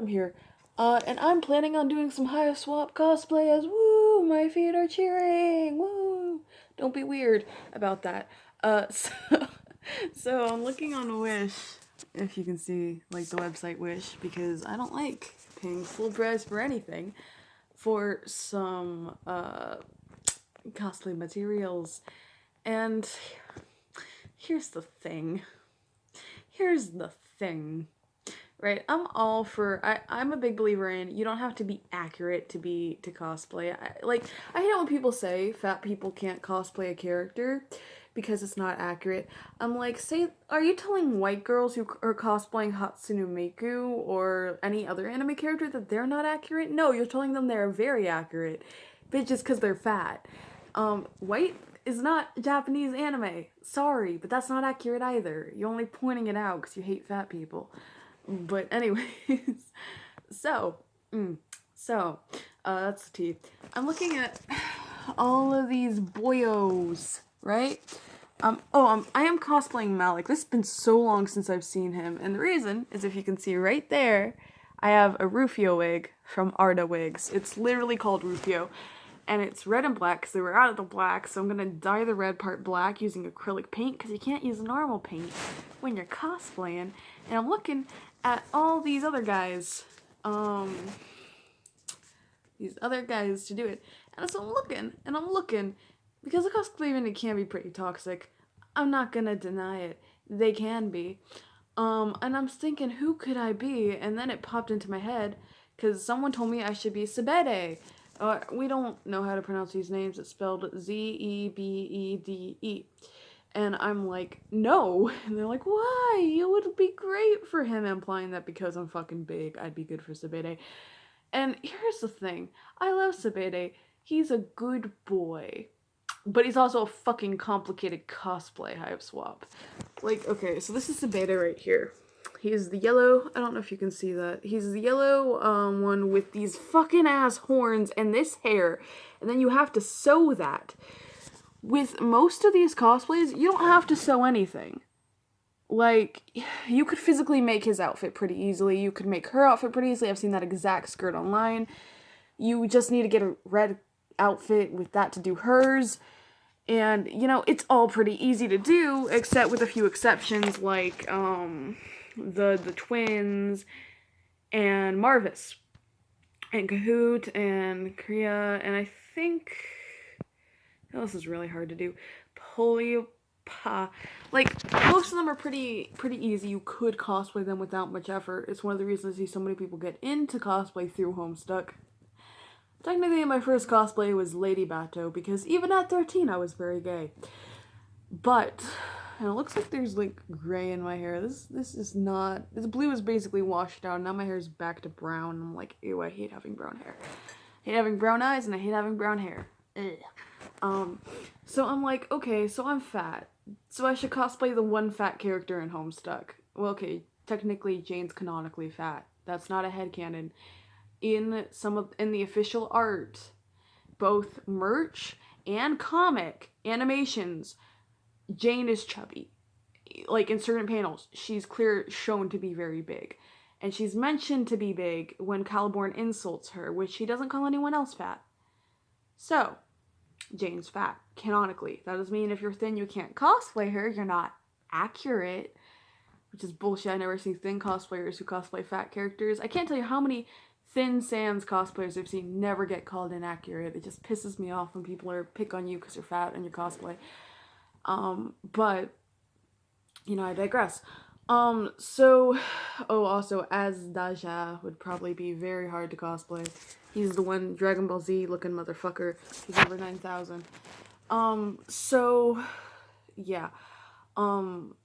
I'm here. Uh, and I'm planning on doing some Hive Swap cosplay as woo, my feet are cheering, woo. Don't be weird about that. Uh, so, so I'm looking on Wish, if you can see, like the website Wish, because I don't like paying full price for anything for some, uh, cosplay materials. And here's the thing. Here's the thing right? I'm all for I, i'm a big believer in you don't have to be accurate to be to cosplay. I, like i hate when people say fat people can't cosplay a character because it's not accurate. I'm like say are you telling white girls who are cosplaying hatsune miku or any other anime character that they're not accurate? No you're telling them they're very accurate but just because they're fat. Um white is not japanese anime. Sorry but that's not accurate either. You're only pointing it out because you hate fat people but anyways, so, mm, so, uh, that's the teeth. I'm looking at all of these boyos, right? Um, oh, um, I am cosplaying Malik. This has been so long since I've seen him. And the reason is if you can see right there, I have a Rufio wig from Arda Wigs. It's literally called Rufio. And it's red and black because they were out of the black. So I'm going to dye the red part black using acrylic paint because you can't use normal paint when you're cosplaying. And I'm looking at all these other guys, um, these other guys to do it. And so I'm looking, and I'm looking, because the cosplaying can be pretty toxic. I'm not gonna deny it. They can be. Um, and I'm thinking, who could I be? And then it popped into my head, because someone told me I should be Zebede. Uh, we don't know how to pronounce these names. It's spelled Z-E-B-E-D-E. And I'm like, no. And they're like, why? It would be great for him, implying that because I'm fucking big, I'd be good for Zebede. And here's the thing I love Zebede. He's a good boy. But he's also a fucking complicated cosplay hive swap. Like, okay, so this is Zebede right here. He's the yellow, I don't know if you can see that. He's the yellow um, one with these fucking ass horns and this hair. And then you have to sew that with most of these cosplays, you don't have to sew anything. Like, you could physically make his outfit pretty easily. You could make her outfit pretty easily. I've seen that exact skirt online. You just need to get a red outfit with that to do hers. And, you know, it's all pretty easy to do, except with a few exceptions like, um, the, the twins and Marvus and Kahoot and Kriya, and I think this is really hard to do. Polypa. Like, most of them are pretty pretty easy. You could cosplay them without much effort. It's one of the reasons I see so many people get into cosplay through Homestuck. Technically, my first cosplay was Lady Bato, because even at 13, I was very gay. But, and it looks like there's, like, gray in my hair. This this is not, this blue is basically washed out. Now my hair is back to brown. I'm like, ew, I hate having brown hair. I hate having brown eyes, and I hate having brown hair. Ugh. Um, so I'm like, okay, so I'm fat. So I should cosplay the one fat character in Homestuck. Well, okay, technically Jane's canonically fat. That's not a headcanon. In some of in the official art, both merch and comic animations, Jane is chubby. Like in certain panels, she's clear shown to be very big. And she's mentioned to be big when Caliborn insults her, which he doesn't call anyone else fat. So, Jane's fat, canonically. That doesn't mean if you're thin you can't cosplay her, you're not accurate. Which is bullshit. I never see thin cosplayers who cosplay fat characters. I can't tell you how many Thin Sans cosplayers I've seen never get called inaccurate. It just pisses me off when people are pick on you because you're fat and you cosplay. Um, but, you know, I digress. Um, so, oh, also, Azdaja would probably be very hard to cosplay. He's the one Dragon Ball Z looking motherfucker. He's over 9,000. Um, so, yeah. Um,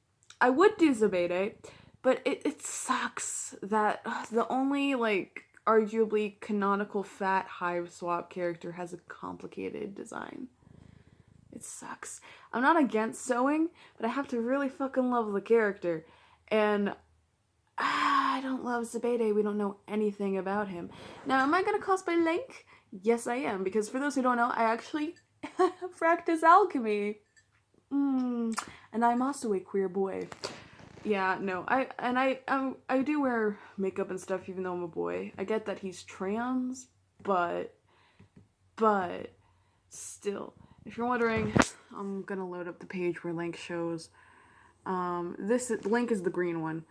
I would do Zebede, but it, it sucks that the only, like, arguably canonical fat hive swap character has a complicated design. It sucks. I'm not against sewing, but I have to really fucking love the character. And I don't love Zebede. We don't know anything about him. Now, am I to cosplay Link? Yes, I am. Because for those who don't know, I actually practice alchemy. Mm, and I'm also a queer boy. yeah, no, I and I um I do wear makeup and stuff even though I'm a boy. I get that he's trans, but but still, if you're wondering, I'm gonna load up the page where Link shows. Um, this Link is the green one.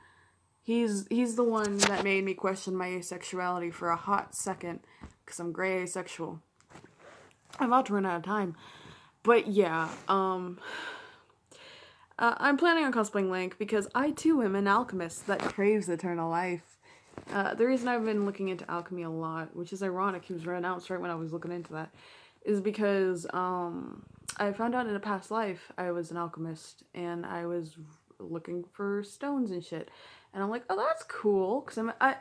He's he's the one that made me question my asexuality for a hot second, cause I'm gray asexual. I'm about to run out of time, but yeah, um. Uh, I'm planning on cosplaying Link because I too am an alchemist that craves eternal life. Uh, the reason I've been looking into alchemy a lot, which is ironic, he was announced right when I was looking into that, is because um, I found out in a past life I was an alchemist and I was looking for stones and shit, and I'm like, oh, that's cool, because I'm I,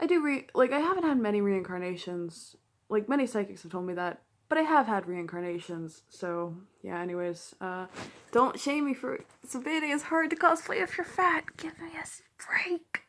I do re like I haven't had many reincarnations, like many psychics have told me that, but I have had reincarnations, so yeah, anyways, uh, don't shame me for, Sabine is hard to cosplay if you're fat, give me a break.